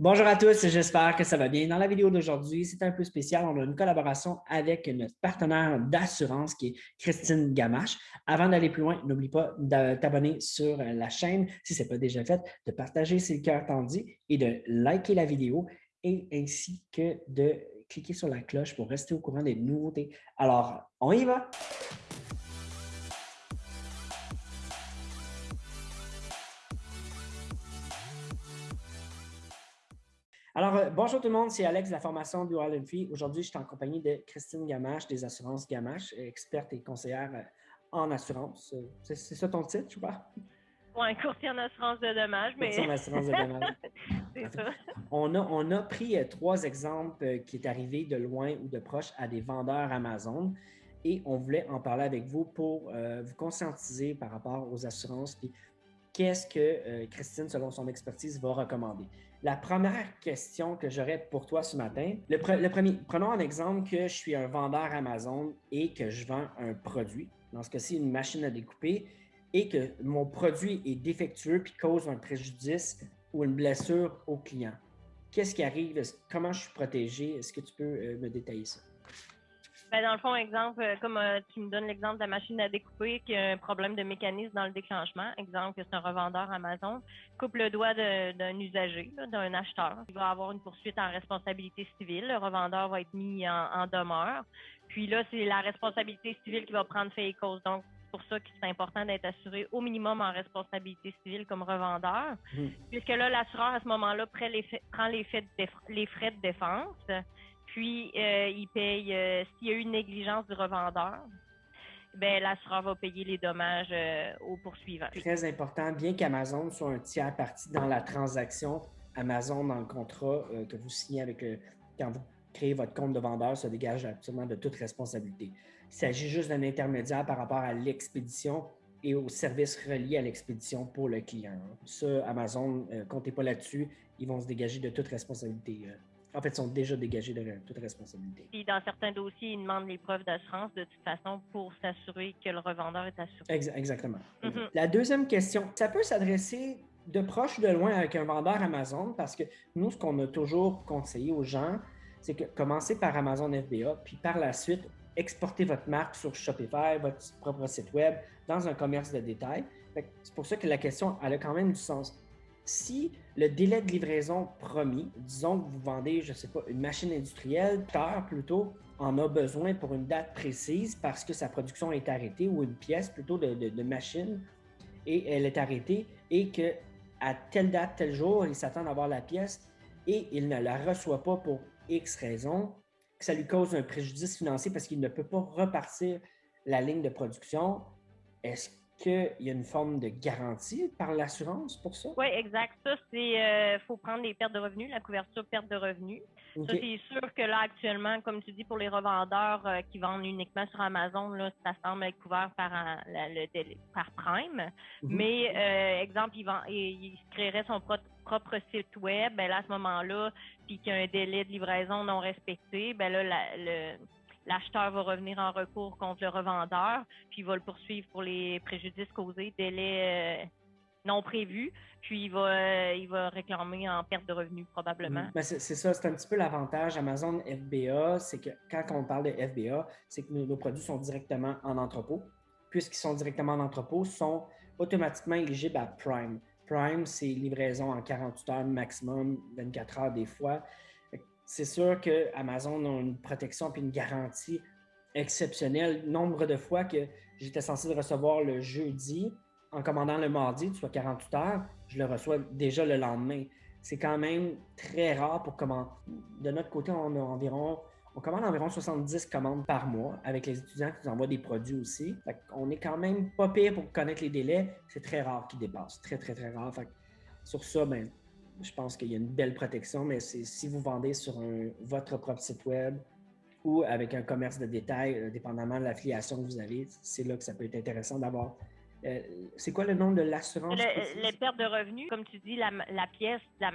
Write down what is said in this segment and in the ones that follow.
Bonjour à tous, j'espère que ça va bien. Dans la vidéo d'aujourd'hui, c'est un peu spécial. On a une collaboration avec notre partenaire d'assurance qui est Christine Gamache. Avant d'aller plus loin, n'oublie pas de t'abonner sur la chaîne si ce n'est pas déjà fait, de partager si le cœur t'en dit et de liker la vidéo et ainsi que de cliquer sur la cloche pour rester au courant des nouveautés. Alors, on y va! Alors, euh, bonjour tout le monde, c'est Alex de la formation du All Free. Aujourd'hui, je suis en compagnie de Christine Gamache des assurances Gamache, experte et conseillère euh, en assurance. Euh, c'est ça ton titre, je crois? Oui, courtier en assurance de dommages. Mais... Courtier en assurance de dommages. c'est ça. On a, on a pris trois exemples qui est arrivé de loin ou de proche à des vendeurs Amazon et on voulait en parler avec vous pour vous conscientiser par rapport aux assurances. Puis qu'est-ce que Christine, selon son expertise, va recommander? La première question que j'aurais pour toi ce matin, le, premier, prenons un exemple que je suis un vendeur Amazon et que je vends un produit, dans ce cas-ci une machine à découper, et que mon produit est défectueux puis cause un préjudice ou une blessure au client. Qu'est-ce qui arrive? Comment je suis protégé? Est-ce que tu peux euh, me détailler ça? Ben, dans le fond, exemple, euh, comme euh, tu me donnes l'exemple de la machine à découper qui a un problème de mécanisme dans le déclenchement, exemple que c'est un revendeur Amazon, coupe le doigt d'un usager, d'un acheteur. Il va avoir une poursuite en responsabilité civile. Le revendeur va être mis en, demeure. Puis là, c'est la responsabilité civile qui va prendre fait et cause. Donc, c'est pour ça que c'est important d'être assuré au minimum en responsabilité civile comme revendeur, mmh. puisque là, l'assureur, à ce moment-là, prend les, frais de défense puis euh, il paye euh, s'il y a eu une négligence du revendeur. Ben, l'assureur va payer les dommages euh, au poursuivant. Très important, bien qu'Amazon soit un tiers parti dans la transaction, Amazon, dans le contrat que vous signez avec le, quand vous créez votre compte de vendeur, se dégage absolument de toute responsabilité. Il s'agit juste d'un intermédiaire par rapport à l'expédition et aux services reliés à l'expédition pour le client. Ça, Amazon, comptez pas là-dessus, ils vont se dégager de toute responsabilité en fait, sont déjà dégagés de toute responsabilité. Puis dans certains dossiers, ils demandent les preuves d'assurance de toute façon pour s'assurer que le revendeur est assuré. exactement. Mhm. La deuxième question, ça peut s'adresser de proche ou de loin avec un vendeur Amazon? Parce que nous, ce qu'on a toujours conseillé aux gens, c'est que commencez par Amazon FBA, puis par la suite, exportez votre marque sur Shopify, votre propre site web, dans un commerce de détail. C'est pour ça que la question, elle a quand même du sens si le délai de livraison promis, disons que vous vendez, je ne sais pas, une machine industrielle, tard plutôt, en a besoin pour une date précise parce que sa production est arrêtée ou une pièce plutôt de, machine et elle est arrêtée et que à telle date, tel jour, il s'attend à avoir la pièce et il ne la reçoit pas pour X raison, que ça lui cause un préjudice financier parce qu'il ne peut pas repartir la ligne de production, est-ce qu'il y a une forme de garantie par l'assurance pour ça? Oui, exact. Ça, c'est il euh, faut prendre les pertes de revenus, la couverture perte de revenus. Ça, c'est sûr que là, actuellement, comme tu dis, pour les revendeurs euh, qui vendent uniquement sur Amazon, là, ça semble être couvert par, le, par Prime. Mhm. Mais, euh, exemple, il, vend, il, créerait son propre site web, ben là, à ce moment-là, puis qu'il y a un délai de livraison non respecté, ben là, le l'acheteur va revenir en recours contre le revendeur, puis il va le poursuivre pour les préjudices causés, délai euh, non prévu, puis il va, euh, il va réclamer en perte de revenus probablement. Ben, c'est ça, c'est un petit peu l'avantage Amazon FBA, c'est que quand on parle de FBA, c'est que nos, produits sont directement en entrepôt. Puisqu'ils sont directement en entrepôt, sont automatiquement éligibles à Prime. Prime, c'est livraison en 48 heures maximum, 24 heures des fois c'est sûr que Amazon a une protection et une garantie exceptionnelle. Nombre de fois que j'étais censé recevoir le jeudi, en commandant le mardi, soit 48 heures, je le reçois déjà le lendemain. C'est quand même très rare pour commander. De notre côté, on a environ on commande environ 70 commandes par mois avec les étudiants qui nous envoient des produits aussi. on est quand même pas pire pour connaître les délais. C'est très rare qu'ils dépassent. Très, très, très rare. sur ça, ben, je pense qu'il y a une belle protection, mais si vous vendez sur votre propre site web ou avec un commerce de détail, euh, dépendamment de l'affiliation que vous avez, c'est là que ça peut être intéressant d'avoir Euh, c'est quoi le nom de l'assurance? les pertes de revenus, comme tu dis, la, pièce de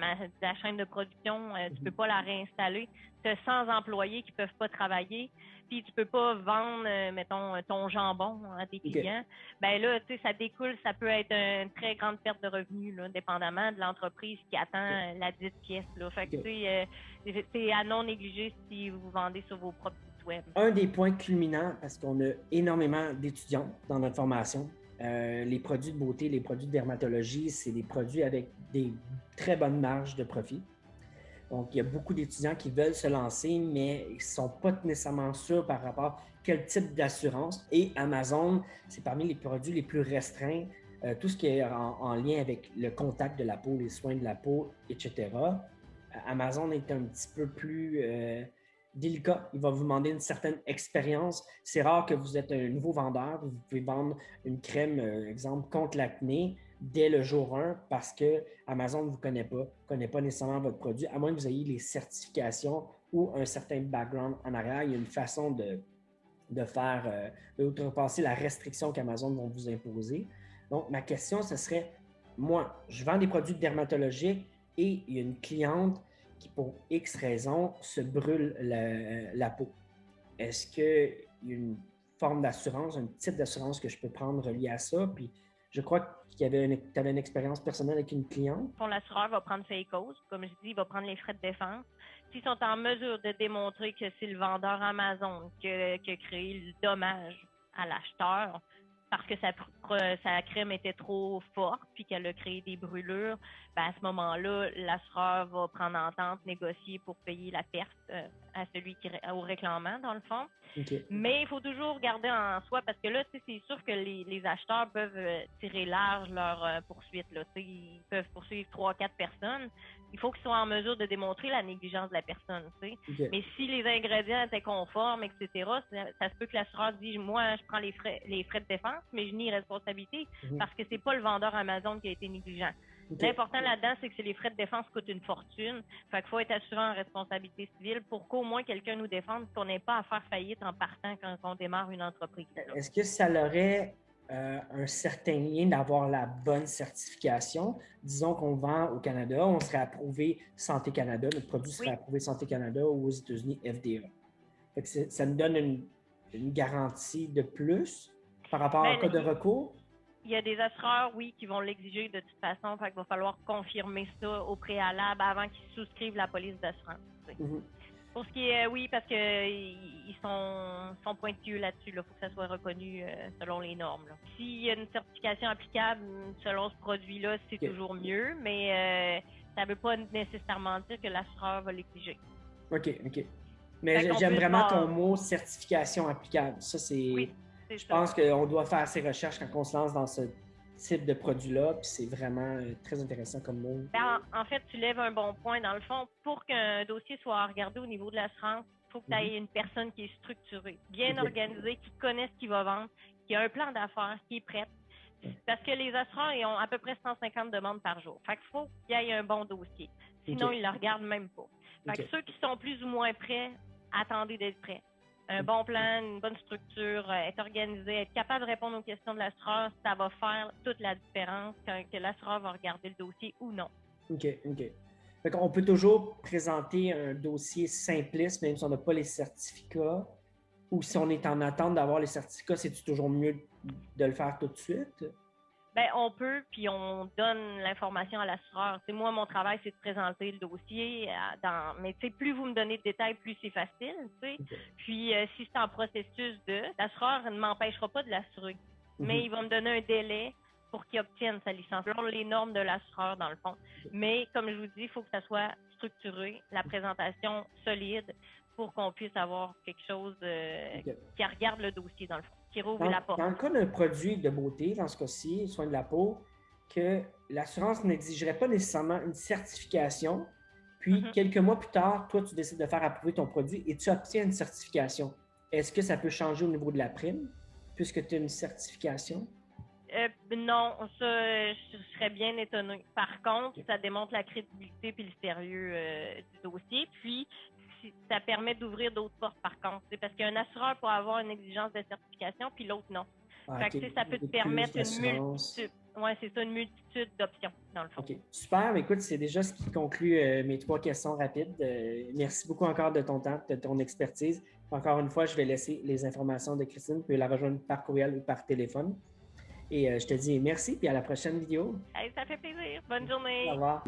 la, chaîne de production, euh, tu ne mhm. peux pas la réinstaller. Tu as 100 employés qui ne peuvent pas travailler, puis tu ne peux pas vendre, euh, mettons, ton jambon à des clients. Ben là, tu sais, ça découle, ça peut être une très grande perte de revenus, là, dépendamment de l'entreprise qui attend la dite pièce. Là. Fait que, tu sais, c'est à non négliger si vous vendez sur vos propres sites web. Un des points culminants, parce qu'on a énormément d'étudiants dans notre formation, euh, les produits de beauté, les produits de dermatologie, c'est des produits avec des très bonnes marges de profit. Donc, il y a beaucoup d'étudiants qui veulent se lancer, mais ils ne sont pas nécessairement sûrs par rapport à quel type d'assurance. Et Amazon, c'est parmi les produits les plus restreints. Euh, tout ce qui est en, lien avec le contact de la peau, les soins de la peau, etc. Amazon est un petit peu plus euh, délicat. Il va vous demander une certaine expérience. C'est rare que vous êtes un nouveau vendeur. Vous pouvez vendre une crème, euh, exemple, contre l'acné dès le jour 1 parce que Amazon ne vous connaît pas, ne connaît pas nécessairement votre produit, à moins que vous ayez les certifications ou un certain background en arrière. Il y a une façon de, de faire, euh, de outrepasser la restriction qu'Amazon va vous imposer. Donc, ma question, ce serait, moi, je vends des produits dermatologiques et il y a une cliente qui, pour X raisons, se brûle la, peau. Est-ce qu'il y a une forme d'assurance, un type d'assurance que je peux prendre relié à ça? Puis je crois que tu avais une expérience personnelle avec une cliente. L'assureur va prendre ses causes. Comme je dis, il va prendre les frais de défense. S'ils sont en mesure de démontrer que c'est le vendeur Amazon qui a créé le dommage à l'acheteur, parce que sa, crème était trop forte puis qu'elle a créé des brûlures, ben à ce moment-là, l'assureur va prendre entente, négocier pour payer la perte euh, à celui qui au réclamant, dans le fond. Mais il faut toujours garder en soi parce que là, c'est sûr que les, acheteurs peuvent euh, tirer large leur euh, poursuite. Là, ils peuvent poursuivre trois, quatre personnes. Il faut qu'ils soient en mesure de démontrer la négligence de la personne. Mais si les ingrédients étaient conformes, etc., ça, se peut que l'assureur dise Moi, je prends les frais, les frais de défense, mais je nie responsabilité mhm. parce que c'est pas le vendeur Amazon qui a été négligent. L'important là-dedans, c'est que les frais de défense coûtent une fortune. Fait qu'il faut être assuré en responsabilité civile pour qu'au moins quelqu'un nous défende, qu'on n'ait pas à faire faillite en partant quand on démarre une entreprise. Est-ce que ça aurait euh, un certain lien d'avoir la bonne certification? Disons qu'on vend au Canada, on serait approuvé Santé Canada, notre produit serait approuvé Santé Canada ou aux États-Unis FDA. ça nous donne une, garantie de plus par rapport au ben, cas de recours? Il y a des assureurs, oui, qui vont l'exiger de toute façon. Fait qu'il va falloir confirmer ça au préalable avant qu'ils souscrivent la police d'assurance. Mhm. Pour ce qui est, oui, parce qu'ils sont, sont pointueux là-dessus. Il faut que ça soit reconnu euh, selon les normes. S'il y a une certification applicable selon ce produit-là, c'est toujours mieux, mais euh, ça ne veut pas nécessairement dire que l'assureur va l'exiger. OK, OK. Mais j'aime vraiment ton mot certification applicable. Ça, c'est. Je pense qu'on doit faire ces recherches quand on se lance dans ce type de produit-là, puis c'est vraiment euh, très intéressant comme mot. Ben, en, fait, tu lèves un bon point. Dans le fond, pour qu'un dossier soit regardé au niveau de l'assurance, il faut que tu aies mhm. une personne qui est structurée, bien organisée, qui connaît ce qu'il va vendre, qui a un plan d'affaires, qui est prête. Parce que les assureurs, ils ont à peu près 150 demandes par jour. Fait qu'il faut qu'il y ait un bon dossier. Sinon, ils ne le regardent même pas. Fait que ceux qui sont plus ou moins prêts, attendez d'être prêts un bon plan, une bonne structure, euh, être organisé, être capable de répondre aux questions de l'assureur, ça va faire toute la différence quand que l'assureur va regarder le dossier ou non. OK, OK. on peut toujours présenter un dossier simpliste, même si on n'a pas les certificats, ou si on est en attente d'avoir les certificats, c'est toujours mieux de le faire tout de suite? Ben, on peut, puis on donne l'information à l'assureur. C'est moi, mon travail, c'est de présenter le dossier. Euh, dans... Mais plus vous me donnez de détails, plus c'est facile. Puis euh, si c'est en processus de, l'assureur ne m'empêchera pas de l'assurer. Mhm. Mais il va me donner un délai pour qu'il obtienne sa licence, selon les normes de l'assureur, dans le fond. Mais comme je vous dis, il faut que ça soit structuré, la présentation solide, pour qu'on puisse avoir quelque chose euh, qui regarde le dossier, dans le fond dans, le cas d'un produit de beauté, dans ce cas-ci, soin de la peau, que l'assurance n'exigerait pas nécessairement une certification, puis mm-hmm. quelques mois plus tard, toi, tu décides de faire approuver ton produit et tu obtiens une certification. Est-ce que ça peut changer au niveau de la prime, puisque tu as une certification? Non, ça, je serais bien étonné. Par contre, ça démontre la crédibilité et le sérieux euh, du dossier. Puis, ça permet d'ouvrir d'autres portes par contre. C'est parce qu'un assureur peut avoir une exigence de certification, puis l'autre non. Ah, Fait que, ça peut te permettre une multitude. Ouais, c'est ça, une multitude d'options, dans le fond. OK. Super. Écoute, c'est déjà ce qui conclut euh, mes trois questions rapides. Euh, merci beaucoup encore de ton temps, de ton expertise. Encore une fois, je vais laisser les informations de Christine. Tu peux la rejoindre par courriel ou par téléphone. Et euh, je te dis merci, puis à la prochaine vidéo. Hey, ça fait plaisir. Bonne journée. Au revoir.